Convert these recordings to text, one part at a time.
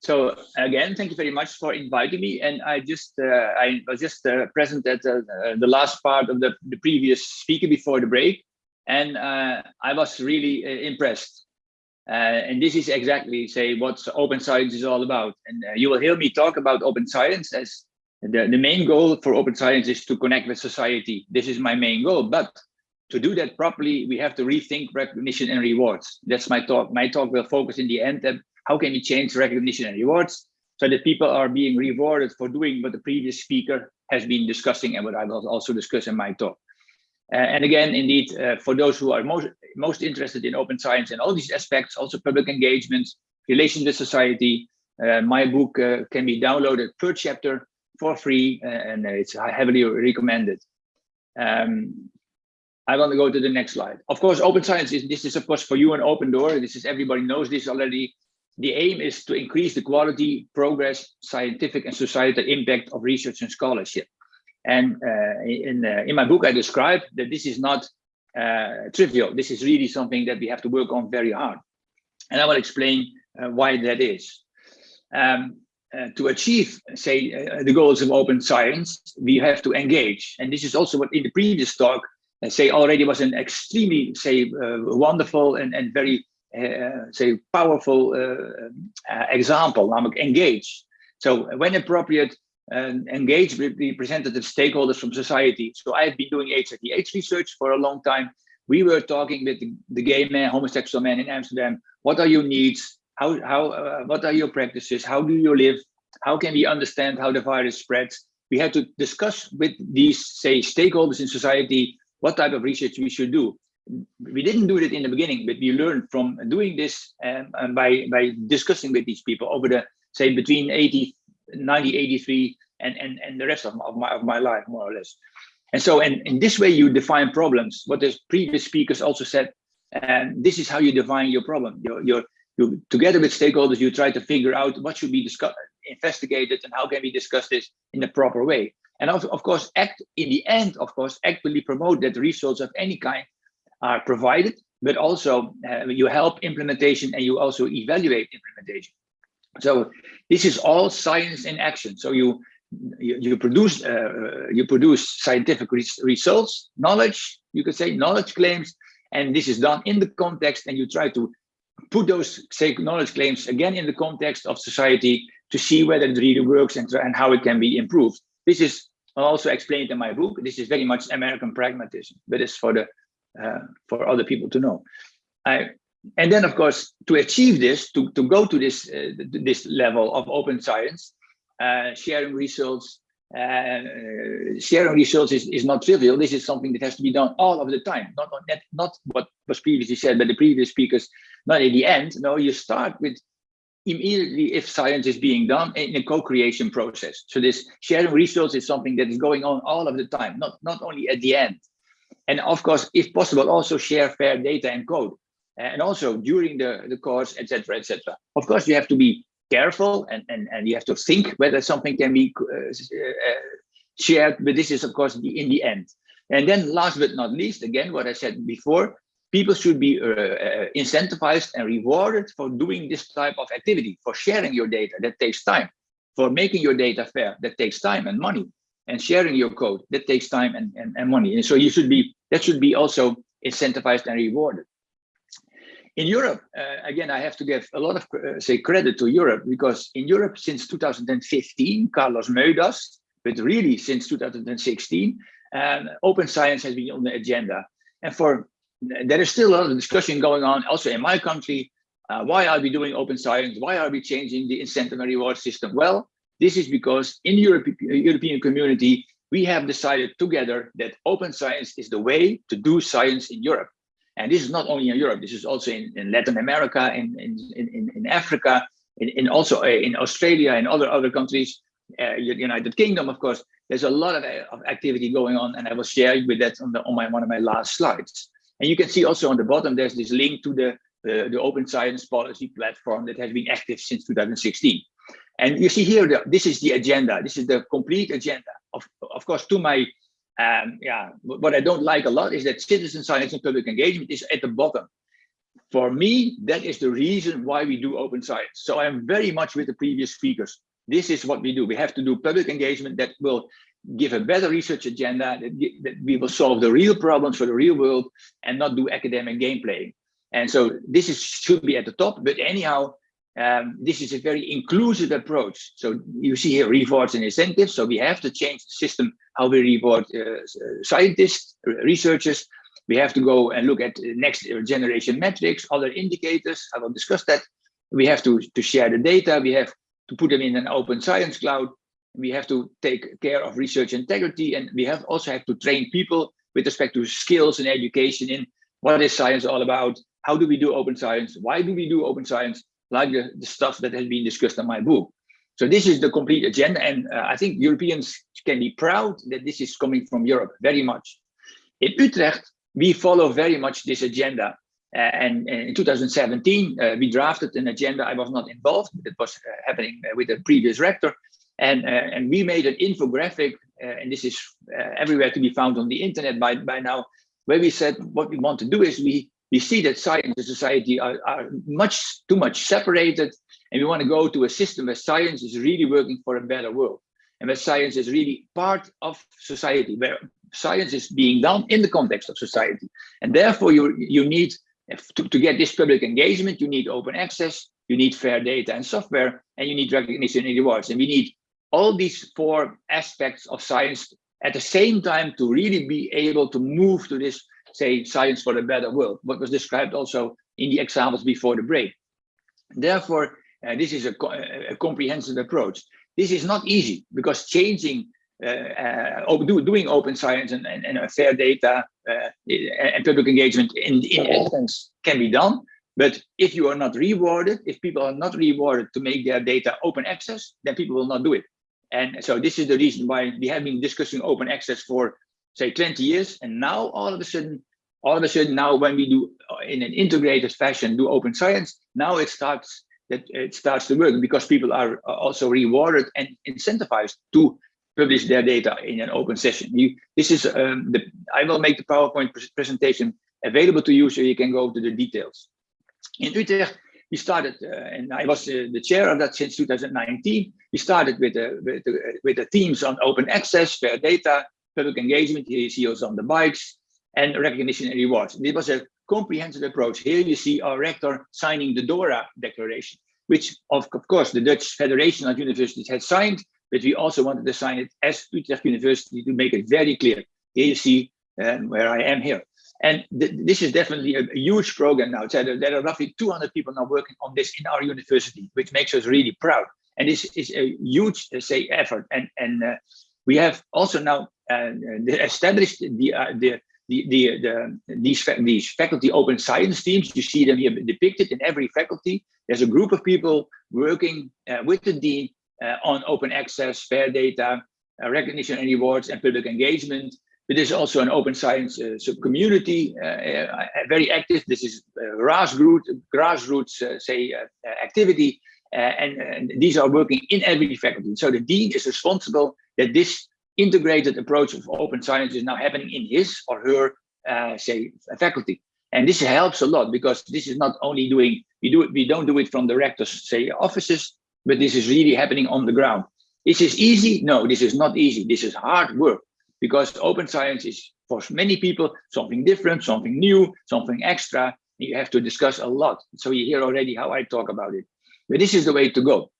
So again, thank you very much for inviting me. And I just uh, I was just uh, present at uh, the last part of the, the previous speaker before the break, and uh, I was really uh, impressed. Uh, and this is exactly say what open science is all about. And you will hear me talk about open science as the, the main goal for open science is to connect with society. This is my main goal, but to do that properly, we have to rethink recognition and rewards. That's my talk. My talk will focus in the end how can we change recognition and rewards so that people are being rewarded for doing what the previous speaker has been discussing and what I will also discuss in my talk. Uh, and again, indeed, uh, for those who are most, most interested in open science and all these aspects, also public engagement, relations with society, uh, my book uh, can be downloaded per chapter for free uh, and it's heavily recommended. Um, I want to go to the next slide. Of course, open science is this is of course for you an open door. This is everybody knows this already. The aim is to increase the quality, progress, scientific and societal impact of research and scholarship. And uh, in, uh, in my book, I describe that this is not uh, trivial. This is really something that we have to work on very hard. And I will explain uh, why that is. Um, uh, to achieve, say, uh, the goals of open science, we have to engage. And this is also what in the previous talk, say already was an extremely, say, wonderful and, and very say powerful uh, uh, example, namelijk engage. So when appropriate, engage with the representative stakeholders from society. So I've been doing HIV/AIDS research for a long time. We were talking with the, the gay man, homosexual man in Amsterdam. What are your needs? How, how, uh, what are your practices? How do you live? How can we understand how the virus spreads? We had to discuss with these, say, stakeholders in society, what type of research we should do we didn't do it in the beginning, but we learned from doing this um, and by, by discussing with these people over the, say, between 80, 90, 83 and, and, and the rest of my, of my, of my life, more or less. And so in, in this way, you define problems. What the previous speakers also said, and this is how you define your problem. You're, you're, you together with stakeholders, you try to figure out what should be discussed, investigated and how can we discuss this in a proper way. And also, of course, act in the end, of course, actively promote that results of any kind are provided, but also uh, you help implementation and you also evaluate implementation. So this is all science in action. So you you, you produce uh, you produce scientific results, knowledge, you could say knowledge claims, and this is done in the context, and you try to put those say knowledge claims again in the context of society to see whether it really works and, and how it can be improved. This is also explained in my book. This is very much American pragmatism, but it's for the uh, for other people to know. I, and then, of course, to achieve this, to, to go to this, uh, this level of open science, uh, sharing results, uh, sharing results is, is not trivial. This is something that has to be done all of the time, not, not, not what was previously said by the previous speakers, not at the end. No, you start with immediately if science is being done in a co-creation process. So this sharing results is something that is going on all of the time, not, not only at the end. And of course, if possible, also share fair data and code. And also during the, the course, etc., etc. Of course, you have to be careful and, and, and you have to think whether something can be uh, shared, but this is, of course, the, in the end. And then last but not least, again, what I said before, people should be uh, uh, incentivized and rewarded for doing this type of activity, for sharing your data, that takes time, for making your data fair, that takes time and money and sharing your code that takes time and, and, and money. And so you should be that should be also incentivized and rewarded. In europe uh, again i have to give a lot of uh, say credit to europe because in europe since 2015 carlos moedas but really since 2016 um, open science has been on the agenda. And for there is still a lot of discussion going on also in my country uh, why are we doing open science? Why are we changing the incentive and reward system? Well this is because in the Europe, European community, we have decided together that open science is the way to do science in Europe. And this is not only in Europe, this is also in, in Latin America, in, in, in, Africa, in, in also uh, in Australia and other, other countries, uh, United Kingdom, of course, there's a lot of, of activity going on and I will share with that on, the, on my, one of my last slides. And you can see also on the bottom, there's this link to the, uh, the open science policy platform that has been active since 2016. And you see here, the, this is the agenda. This is the complete agenda. Of, of course, to my, um, yeah, what I don't like a lot is that citizen science and public engagement is at the bottom. for me, that is the reason why we do open science. So I'm very much with the previous speakers. This is what we do. We have to do public engagement that will give a better research agenda, that, that we will solve the real problems for the real world and not do academic game playing. And so this is should be at the top, but anyhow, um, this is a very inclusive approach. So you see here rewards and incentives. So we have to change the system, how we reward uh, scientists, researchers. We have to go and look at next generation metrics, other indicators. I will discuss that. We have to, to share the data. We have to put them in an open science cloud. We have to take care of research integrity. And we have also have to train people with respect to skills and education in what is science all about? How do we do open science? Why do we do open science? Like the, the stuff that has been discussed in my book. So this is the complete agenda. And uh, I think Europeans can be proud that this is coming from Europe very much. In Utrecht, we follow very much this agenda. Uh, and, and, in 2017, uh, we drafted an agenda. I was not involved, it was uh, happening uh, with the previous rector. And, uh, and we made an infographic, and this is everywhere to be found on the internet by, by now, where we said what we want to do is we we see that science and society are, are much too much separated and we want to go to a system where science is really working for a better world and where science is really part of society where science is being done in the context of society. And therefore you you need to, to get this public engagement you need open access you need fair data and software and you need recognition and rewards. And we need all these four aspects of science at the same time to really be able to move to this say, science for a better world, what was described also in the examples before the break. Therefore, uh, this is a, a, comprehensive approach. This is not easy because changing, uh, uh, do, doing open science and, and, and fair data uh, and public engagement in, in essence can be done. But if you are not rewarded, if people are not rewarded to make their data open access, then people will not do it. And so this is the reason why we have been discussing open access for say 20 years and now all of a sudden all of a sudden now when we do uh, in an integrated fashion do open science now it starts that it starts to work because people are uh, also rewarded and incentivized to publish their data in an open session. You this is um, the i will make the powerpoint presentation available to you so you can go to the details. In utrecht we started uh, and i was uh, the chair of that since 2019 we started with the with the, with the themes on open access fair data public engagement. Here you see also on the bikes and recognition and rewards. This was a comprehensive approach. Here you see our rector signing the DORA declaration, which of, of course the Dutch Federation of Universities had signed, but we also wanted to sign it as Utrecht University to make it very clear. Here you see um, where I am here. And th this is definitely a, a, huge program now. So there, are roughly 200 people now working on this in our university, which makes us really proud. And this is a huge, uh, say, effort. And, and uh, we have also now uh, established the, uh, the, the, the, the, these, these faculty open science teams. You see them here depicted in every faculty. There's a group of people working uh, with the dean uh, on open access, fair data, uh, recognition and rewards, and public engagement. But there's also an open science uh, sub-community, very active. This is grassroots, grassroots say, activity. And, and these are working in every faculty. So the dean is responsible that this integrated approach of open science is now happening in his or her, uh, say, faculty. And this helps a lot because this is not only doing, we do it, we don't do it from the rector's, say, offices, but this is really happening on the ground. This is easy? No, this is not easy. This is hard work because open science is for many people something different, something new, something extra. You have to discuss a lot. So you hear already how I talk about it. But this is the way to go.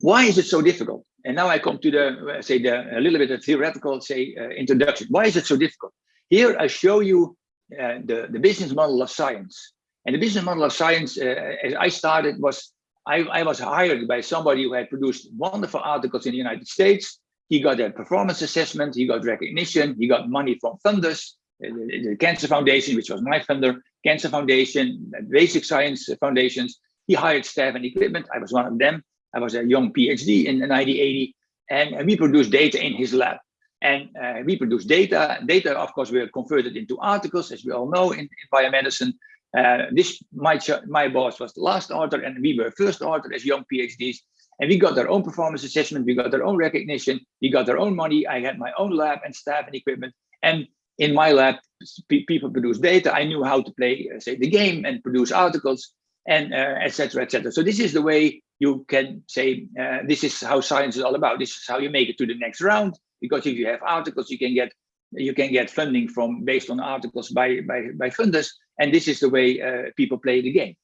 Why is it so difficult? And now I come to the, say, the, a little bit of theoretical, say, uh, introduction. Why is it so difficult? Here I show you uh, the, the business model of science. And the business model of science, uh, as I started, was I, I was hired by somebody who had produced wonderful articles in the United States. He got a performance assessment, he got recognition, he got money from funders, uh, the, the Cancer Foundation, which was my funder, Cancer Foundation, Basic Science Foundations. He hired staff and equipment. I was one of them. I was a young PhD in 1980, and we produced data in his lab. And uh, we produced data. Data, of course, were converted into articles, as we all know in, in biomedicine. Uh, this my my boss was the last author, and we were first author as young PhDs. And we got our own performance assessment. We got our own recognition. We got our own money. I had my own lab and staff and equipment. And in my lab, people produce data. I knew how to play, uh, say, the game and produce articles and etc. Uh, etc. Et so this is the way you can say, uh, this is how science is all about. This is how you make it to the next round. Because if you have articles, you can get you can get funding from based on articles by by by funders, and this is the way uh, people play the game.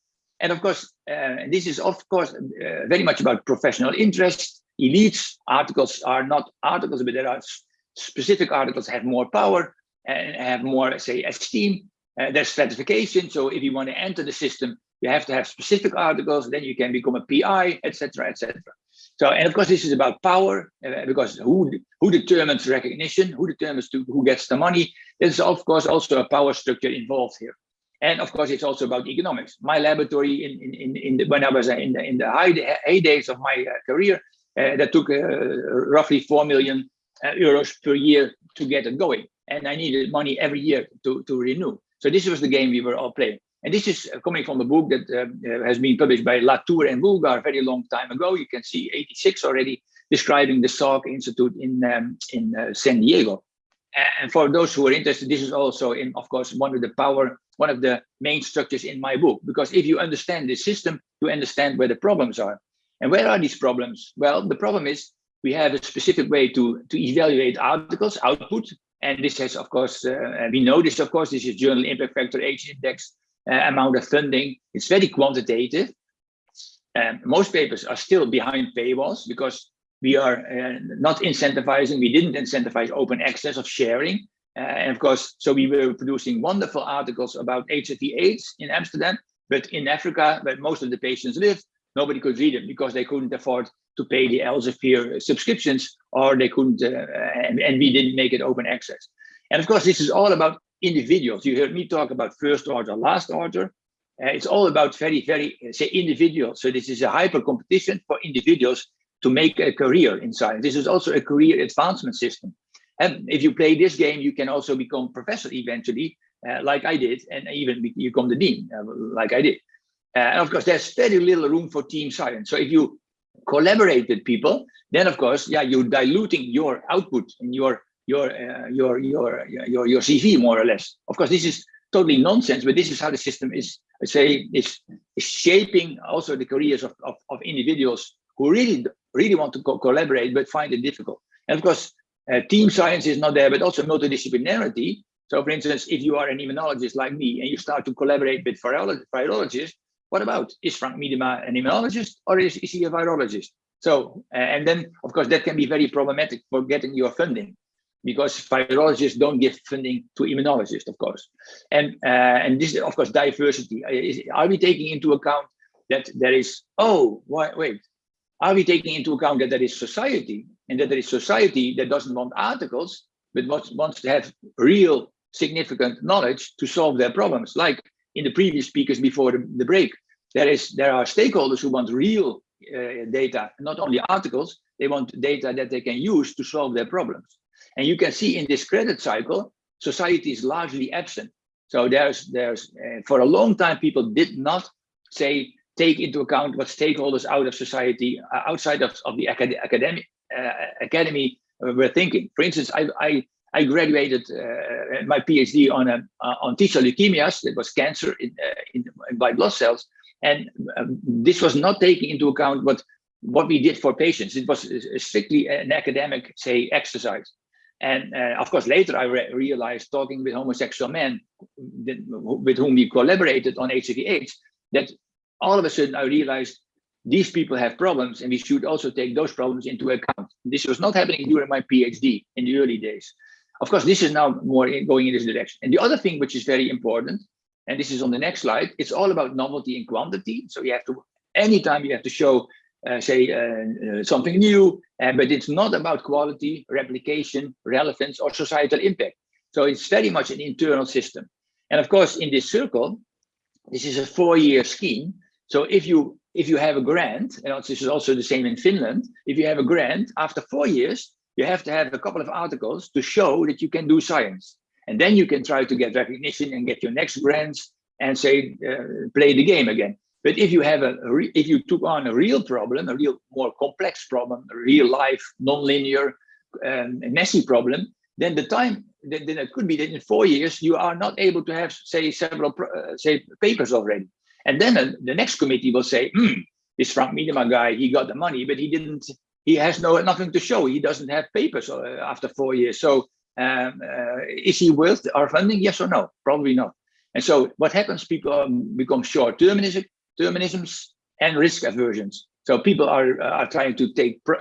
And of course, uh, this is of course uh, very much about professional interest. Elites articles are not articles, but there are specific articles have more power and have more, say, esteem. Uh, there's stratification. So if you want to enter the system, you have to have specific articles, then you can become a PI, etc., etc. So, and of course, this is about power uh, because who who determines recognition, who determines to, who gets the money. There's of course also a power structure involved here, and of course, it's also about economics. My laboratory in in in, in the, when I was in the in the high heydays of my uh, career, uh, that took uh, roughly four million uh, euros per year to get it going, and I needed money every year to to renew. So this was the game we were all playing. And this is coming from a book that uh, has been published by Latour and Woolgar a very long time ago. You can see 86 already describing the Salk Institute in, um, in uh, San Diego. And for those who are interested, this is also in, of course, one of the power, one of the main structures in my book. Because if you understand the system, you understand where the problems are. And where are these problems? Well, the problem is we have a specific way to, to evaluate articles, output. And this has, of course, uh, we know this, of course, this is journal impact factor H index uh, amount of funding. It's very quantitative. Um, most papers are still behind paywalls because we are uh, not incentivizing, we didn't incentivize open access of sharing. Uh, and of course, so we were producing wonderful articles about HIV AIDS in Amsterdam, but in Africa, where most of the patients live, nobody could read them because they couldn't afford to pay the Elsevier subscriptions or they couldn't, uh, and, and we didn't make it open access. And of course, this is all about individuals. You heard me talk about first order, last order. Uh, it's all about very, very, uh, say, individuals. So this is a hyper competition for individuals to make a career in science. This is also a career advancement system. And if you play this game, you can also become professor eventually, uh, like I did, and even become the dean, uh, like I did. Uh, and of course, there's very little room for team science. So if you collaborate with people, then of course, yeah, you're diluting your output and your your uh, your your your your CV more or less. Of course, this is totally nonsense, but this is how the system is say is, is shaping also the careers of, of, of individuals who really really want to co collaborate but find it difficult. And of course, uh, team science is not there, but also multidisciplinarity. So, for instance, if you are an immunologist like me and you start to collaborate with virologists, what about is Frank Miedema an immunologist or is, is he a virologist? So, uh, and then of course that can be very problematic for getting your funding because virologists don't give funding to immunologists, of course. And uh, and this is, of course, diversity. Are we taking into account that there is, oh, wait, are we taking into account that there is society and that there is society that doesn't want articles, but wants to have real significant knowledge to solve their problems? Like in the previous speakers before the, the break, there is there are stakeholders who want real uh, data, not only articles, they want data that they can use to solve their problems. And you can see in this credit cycle, society is largely absent. So there's, there's uh, for a long time, people did not say, take into account what stakeholders out of society, uh, outside of, of the acad academic uh, academy uh, were thinking. For instance, I, I, I graduated uh, my PhD on a, uh, on T cell leukemias, that was cancer in, in, in white blood cells. And um, this was not taking into account what what we did for patients. It was strictly an academic, say, exercise. And uh, of course, later I re realized talking with homosexual men with whom we collaborated on HIV/AIDS that all of a sudden I realized these people have problems and we should also take those problems into account. This was not happening during my PhD in the early days. Of course, this is now more in, going in this direction. And the other thing which is very important, and this is on the next slide, it's all about novelty and quantity. So you have to, anytime you have to show say uh, uh, something new, but it's not about quality, replication, relevance, or societal impact. So it's very much an internal system. And of course, in this circle, this is a four-year scheme. So if you if you have a grant, and this is also the same in Finland, if you have a grant, after four years, you have to have a couple of articles to show that you can do science. And then you can try to get recognition and get your next grants and say, uh, play the game again. But if you have a, if you took on a real problem, a real more complex problem, a real life, nonlinear, um, messy problem, then the time then, then it could be that in four years you are not able to have, say, several uh, say papers already. And then uh, the next committee will say, hmm, this Frank Miedema guy, he got the money, but he didn't, he has no nothing to show. He doesn't have papers uh, after four years. So um, uh, is he worth our funding? Yes or no? Probably not. And so what happens? People become short terminism, terminisms and risk aversions. So people are, are trying to take pr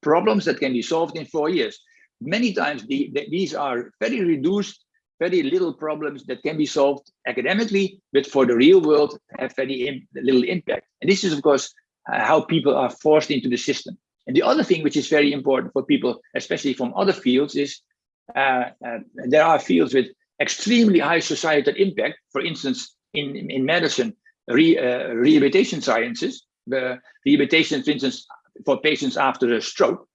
problems that can be solved in four years. Many times the, the, these are very reduced, very little problems that can be solved academically, but for the real world have very Im little impact. And this is, of course, uh, how people are forced into the system. And the other thing which is very important for people, especially from other fields, is uh, uh, there are fields with extremely high societal impact. For instance, in, in medicine, re, uh, rehabilitation sciences, the rehabilitation, for instance, for patients after a stroke,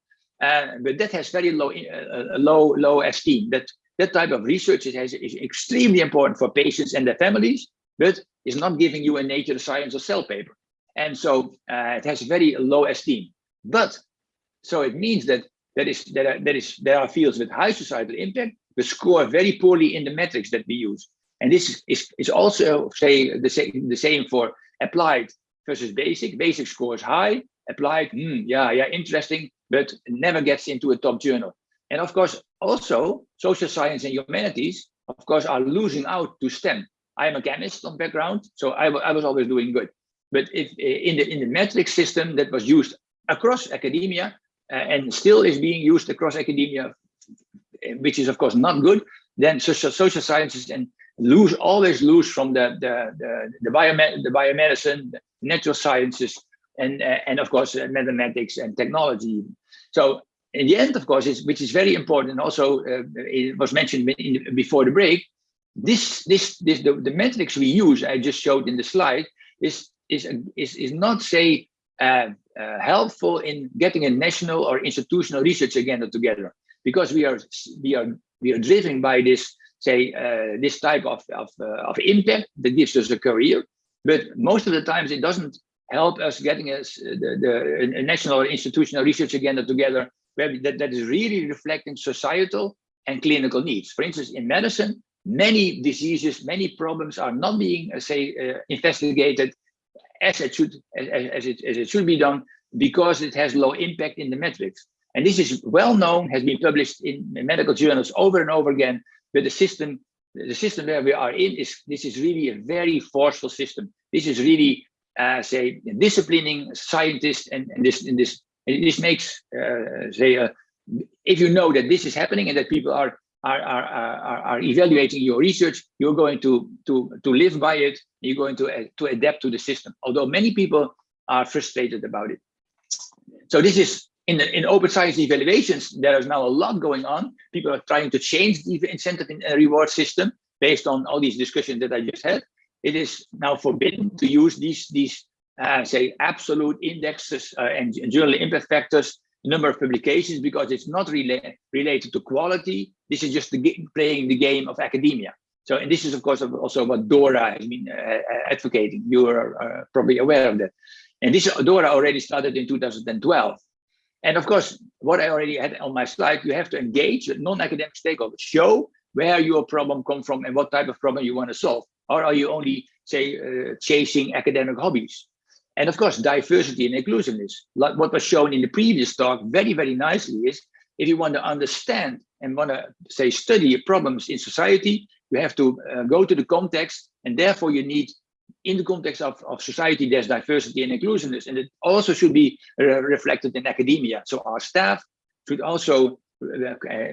uh, but that has very low, uh, low, low esteem. That that type of research is, is extremely important for patients and their families, but is not giving you a Nature Science or Cell paper. And so uh, it has very low esteem. But so it means that that is that are, that is there are fields with high societal impact but score very poorly in the metrics that we use. And this is, is also say the same the same for applied versus basic. Basic scores high, applied, hmm, yeah, yeah, interesting, but never gets into a top journal. And of course, also social science and humanities, of course, are losing out to STEM. I am a chemist on background, so I, I was always doing good. But if in the in the metric system that was used across academia uh, and still is being used across academia, which is of course not good, then social, social sciences and lose always lose from the the the, the, biomed the biomedicine, the natural sciences, and uh, and of course uh, mathematics and technology. So in the end, of course, is which is very important. Also, uh, it was mentioned in, before the break. This this this the, the metrics we use I just showed in the slide is is is is not say uh, uh, helpful in getting a national or institutional research agenda together because we are we are we are driven by this say uh, this type of of, uh, of impact that gives us a career but most of the times it doesn't help us getting us the, the national or institutional research agenda together where that, that is really reflecting societal and clinical needs for instance in medicine many diseases many problems are not being uh, say uh, investigated as it should as, as, it, as it should be done because it has low impact in the metrics. And this is well known, has been published in medical journals over and over again, but the system, the system where we are in is, this is really a very forceful system. This is really, uh, say, disciplining scientists and, and this, and this, and this makes, uh, say, uh, if you know that this is happening and that people are are, are, are, are evaluating your research, you're going to, to, to live by it, you're going to, uh, to adapt to the system. Although many people are frustrated about it. So this is in in open science evaluations, there is now a lot going on. People are trying to change the incentive and reward system based on all these discussions that I just had. It is now forbidden to use these, these uh, say, absolute indexes uh, and, and journal impact factors number of publications because it's not rela related to quality. This is just the playing the game of academia. So, and this is of course also what DORA has been uh, advocating. You are uh, probably aware of that. And this DORA already started in 2012. And of course, what I already had on my slide, you have to engage with non-academic stakeholders. Show where your problem come from and what type of problem you want to solve. Or are you only, say, uh, chasing academic hobbies? And of course, diversity and inclusiveness, like what was shown in the previous talk very, very nicely is if you want to understand and want to say study problems in society, you have to uh, go to the context and therefore you need in the context of, of society, there's diversity and inclusiveness, and it also should be uh, reflected in academia. So our staff should also uh, uh,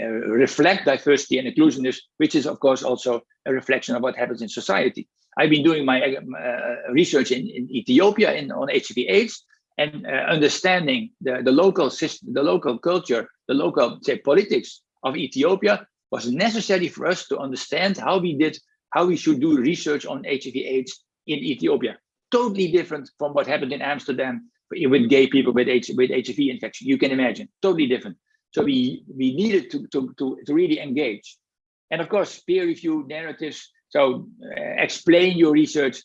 uh, reflect diversity and inclusiveness, which is of course also a reflection of what happens in society. I've been doing my uh, research in, in Ethiopia in, on HIV/AIDS and uh, understanding the, the local system, the local culture, the local say, politics of Ethiopia was necessary for us to understand how we did, how we should do research on HIV/AIDS in Ethiopia. Totally different from what happened in Amsterdam with gay people with, H, with HIV infection. You can imagine, totally different. So we we needed to to to, to really engage, and of course peer review narratives so uh, explain your research,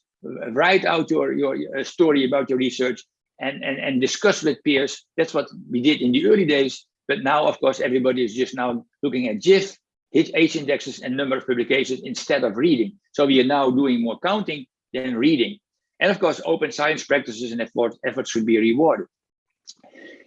write out your, your, story about your research and, and, and discuss with peers. That's what we did in the early days. But now, of course, everybody is just now looking at JIF, H indexes and number of publications instead of reading. So we are now doing more counting than reading. And of course, open science practices and effort, efforts should be rewarded.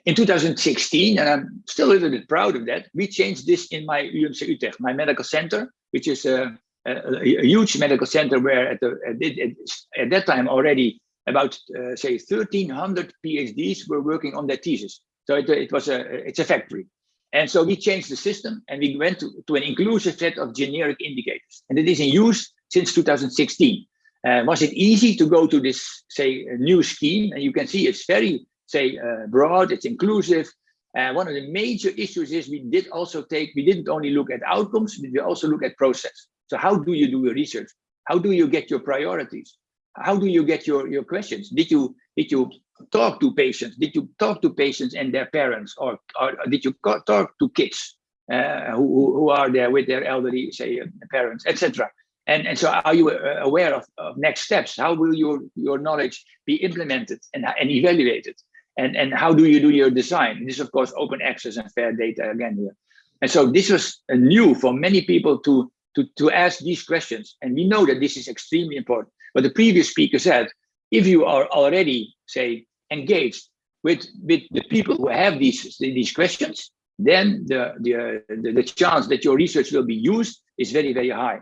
In 2016, and I'm still a little bit proud of that, we changed this in my UMC Utrecht, my medical center, which is a, a, a huge medical center where at, the, at, at that time already about uh, say 1300 PhDs were working on their thesis. So it, it was a it's a factory. And so we changed the system and we went to, to an inclusive set of generic indicators. And it is in use since 2016. Uh, was it easy to go to this, say, new scheme? And you can see it's very, say, uh, broad, it's inclusive. Uh, one of the major issues is we did also take, we didn't only look at outcomes, but we also look at process. So how do you do your research? How do you get your priorities? How do you get your, your questions? Did you, did you talk to patients? Did you talk to patients and their parents, or, or did you talk to kids uh, who, who are there with their elderly, say, uh, parents, etc.? And, and so are you uh, aware of, of, next steps? How will your, your knowledge be implemented and, and evaluated? And, and how do you do your design? This is, of course, open access and fair data again here. And so this was new for many people to, to, to ask these questions. And we know that this is extremely important. But the previous speaker said, if you are already, say, engaged with, with the people who have these, these questions, then the, the, the, the chance that your research will be used is very, very high.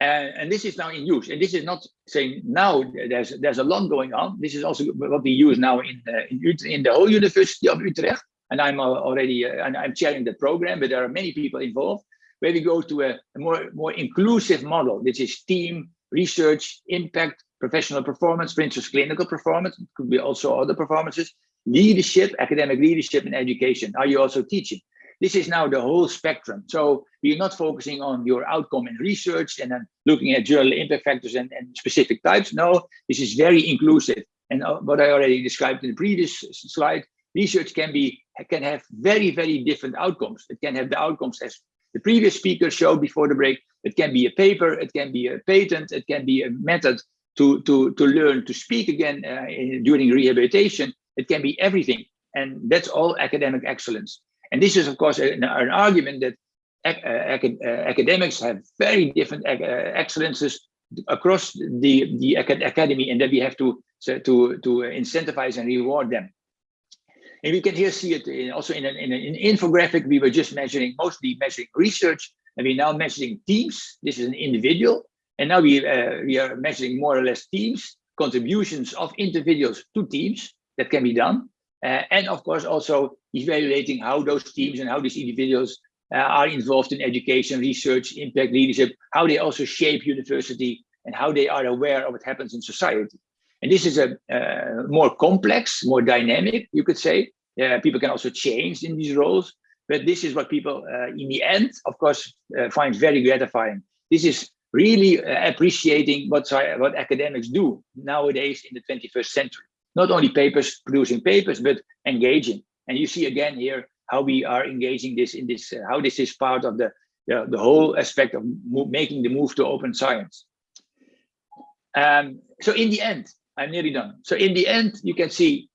And, and, this is now in use. And this is not saying now there's there's a lot going on. This is also what we use now in uh, in, in, the whole University of Utrecht. And I'm already uh, and I'm chairing the program, but there are many people involved. Where we go to a, a more more inclusive model, which is team research, impact, professional performance, for instance, clinical performance, could be also other performances, leadership, academic leadership and education. Are you also teaching? This is now the whole spectrum. So you're not focusing on your outcome in research and then looking at journal impact factors and, and specific types. No, this is very inclusive. And uh, what I already described in the previous slide, research can be can have very, very different outcomes. It can have the outcomes as the previous speaker showed before the break. It can be a paper, it can be a patent, it can be a method to, to, to learn to speak again uh, during rehabilitation. It can be everything. And that's all academic excellence. And this is, of course, an, an argument that ac ac uh, academics have very different uh, excellences across the, the academy and that we have to, to, to incentivize and reward them. And we can here see it in, also in an, in an infographic. We were just measuring, mostly measuring research, and we're now measuring teams. This is an individual. And now we, uh, we are measuring more or less teams, contributions of individuals to teams that can be done. Uh, and of course, also evaluating how those teams and how these individuals uh, are involved in education, research, impact leadership, how they also shape university and how they are aware of what happens in society. And this is a uh, more complex, more dynamic, you could say. Uh, people can also change in these roles, but this is what people uh, in the end, of course, find very gratifying. This is really uh, appreciating what, what academics do nowadays in the 21st century. Not only papers, producing papers, but engaging. And you see again here how we are engaging this in this, uh, how this is part of the, the, the whole aspect of making the move to open science. Um, so in the end, I'm nearly done. So in the end, you can see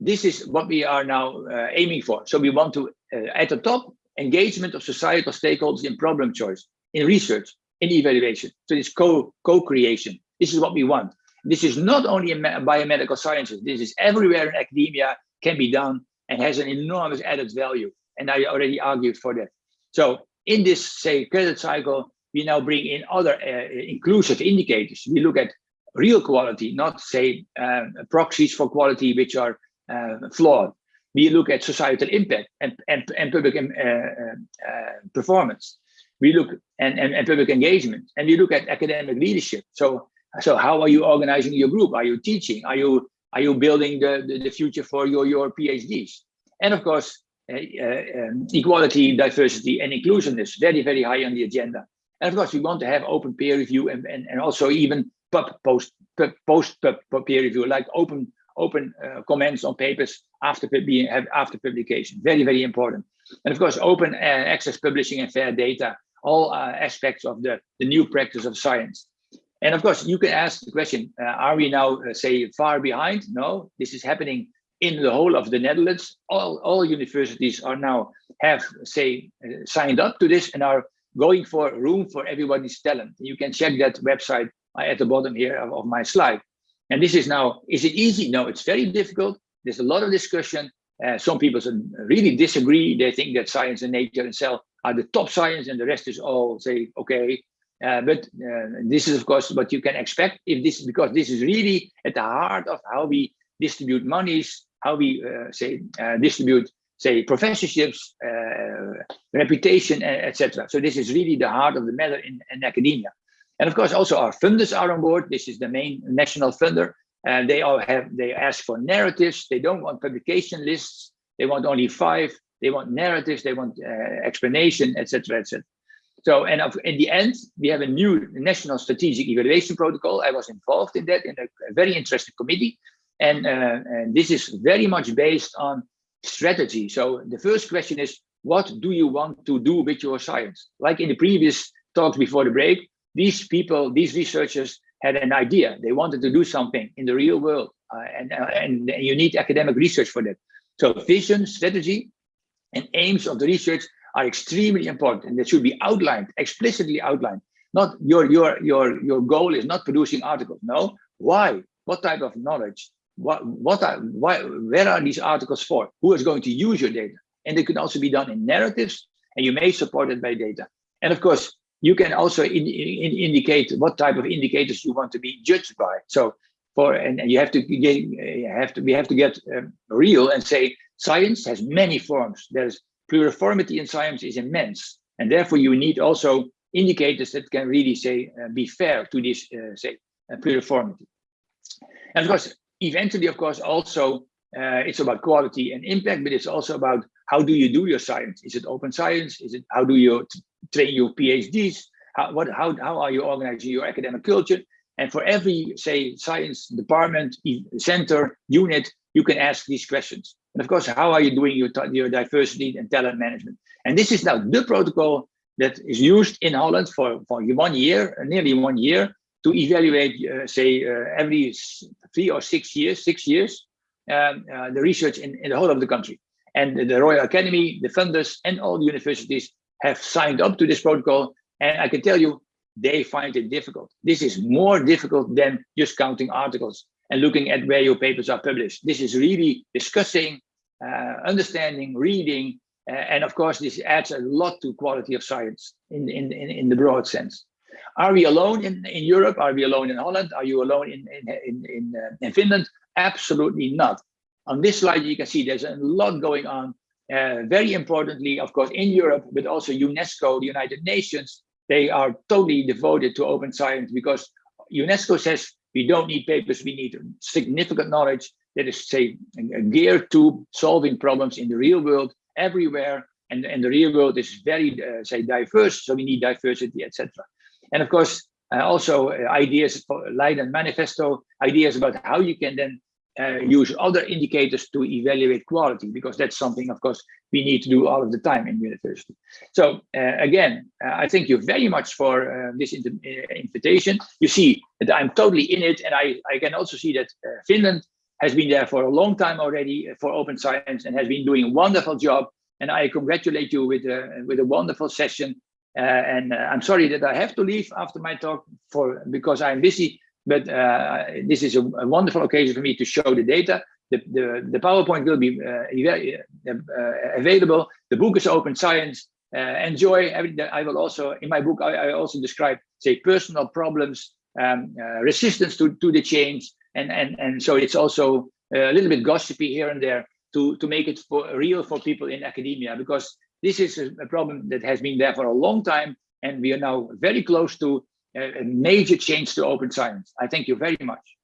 this is what we are now uh, aiming for. So we want to, uh, at the top, engagement of societal stakeholders in problem choice, in research, in evaluation. So this co co-creation. This is what we want. This is not only in biomedical sciences. This is everywhere in academia can be done and has an enormous added value. And I already argued for that. So in this, say, credit cycle, we now bring in other uh, inclusive indicators. We look at real quality, not say uh, proxies for quality which are uh, flawed. We look at societal impact and, and, and public um, uh, uh, performance we look and, and, and public engagement and we look at academic leadership. So so how are you organizing your group? Are you teaching? Are you are you building the the, the future for your your phds and of course uh, um, equality diversity and inclusion is very very high on the agenda. And of course we want to have open peer review and and, and also even pub post pub, post pub, pub peer review like open open uh, comments on papers after being after publication. Very very important. And of course open uh, access publishing and fair data all uh, aspects of the, the new practice of science. And of course, you can ask the question, uh, are we now, uh, say, far behind? No, this is happening in the whole of the Netherlands. All, all universities are now have, say, signed up to this and are going for room for everybody's talent. You can check that website at the bottom here of, of my slide. And this is now, is it easy? No, it's very difficult. There's a lot of discussion. Uh, some people really disagree. They think that science and nature and cell are the top science and the rest is all say, okay. Uh, but uh, this is of course what you can expect if this, because this is really at the heart of how we distribute monies, how we uh, say uh, distribute say professorships, reputation, etc. So this is really the heart of the matter in, in, academia. And of course, also our funders are on board. This is the main national funder. And they all have, they ask for narratives. They don't want publication lists. They want only five. They want narratives. They want uh, explanation, etc., etc. So, and in the end, we have a new national strategic evaluation protocol. I was involved in that in a, very interesting committee. And, uh, and this is very much based on strategy. So the first question is, what do you want to do with your science? Like in the previous talks before the break, these people, these researchers had an idea. They wanted to do something in the real world, uh, and, uh, and you need academic research for that. So vision, strategy, and aims of the research are extremely important, and they should be outlined, explicitly outlined. Not your your your your goal is not producing articles. No, why? What type of knowledge? what what are why where are these articles for who is going to use your data and they can also be done in narratives and you may support it by data and of course you can also in, in, indicate what type of indicators you want to be judged by so for and, and you have to get have to we have to get um, real and say science has many forms there's pluriformity in science is immense and therefore you need also indicators that can really say uh, be fair to this uh, say uh, pluriformity and of course eventually, of course, also uh, it's about quality and impact, but it's also about how do you do your science? Is it open science? Is it how do you train your PhDs? How what how how are you organizing your academic culture? And for every say science department, center, unit, you can ask these questions. And of course, how are you doing your your diversity and talent management? And this is now the protocol that is used in Holland for for one year, nearly one year, to evaluate, uh, say, uh, every three or six years, six years, um, uh, the research in, in the whole of the country. And the Royal Academy, the funders, and all the universities have signed up to this protocol. And I can tell you, they find it difficult. This is more difficult than just counting articles and looking at where your papers are published. This is really discussing, uh, understanding, reading, uh, and of course, this adds a lot to quality of science in, in, in, in the broad sense. Are we alone in, in Europe? Are we alone in Holland? Are you alone in, in, in, in, uh, in Finland? Absolutely not. On this slide, you can see there's a lot going on. Uh, very importantly, of course, in Europe, but also UNESCO, the United Nations, they are totally devoted to open science because UNESCO says we don't need papers, we need significant knowledge that is, say, geared to solving problems in the real world everywhere. And, and the real world is very, uh, say, diverse, so we need diversity, etc. And of course, uh, also uh, ideas for Leiden Manifesto, ideas about how you can then uh, use other indicators to evaluate quality, because that's something, of course, we need to do all of the time in university. So uh, again, uh, I thank you very much for uh, this invitation. You see that I'm totally in it, and I, I can also see that Finland has been there for a long time already for open science and has been doing a wonderful job. And I congratulate you with a, with a wonderful session uh, and uh, I'm sorry that I have to leave after my talk for because I'm busy, but uh, this is a, a, wonderful occasion for me to show the data. The, the, the PowerPoint will be uh, uh, uh, available. The book is open science. enjoy. I will also, in my book, I, I also describe, say, personal problems, um, resistance to, to the change, and, and, and so it's also a little bit gossipy here and there to, to make it for real for people in academia because this is a, problem that has been there for a long time, and we are now very close to a major change to open science. I thank you very much.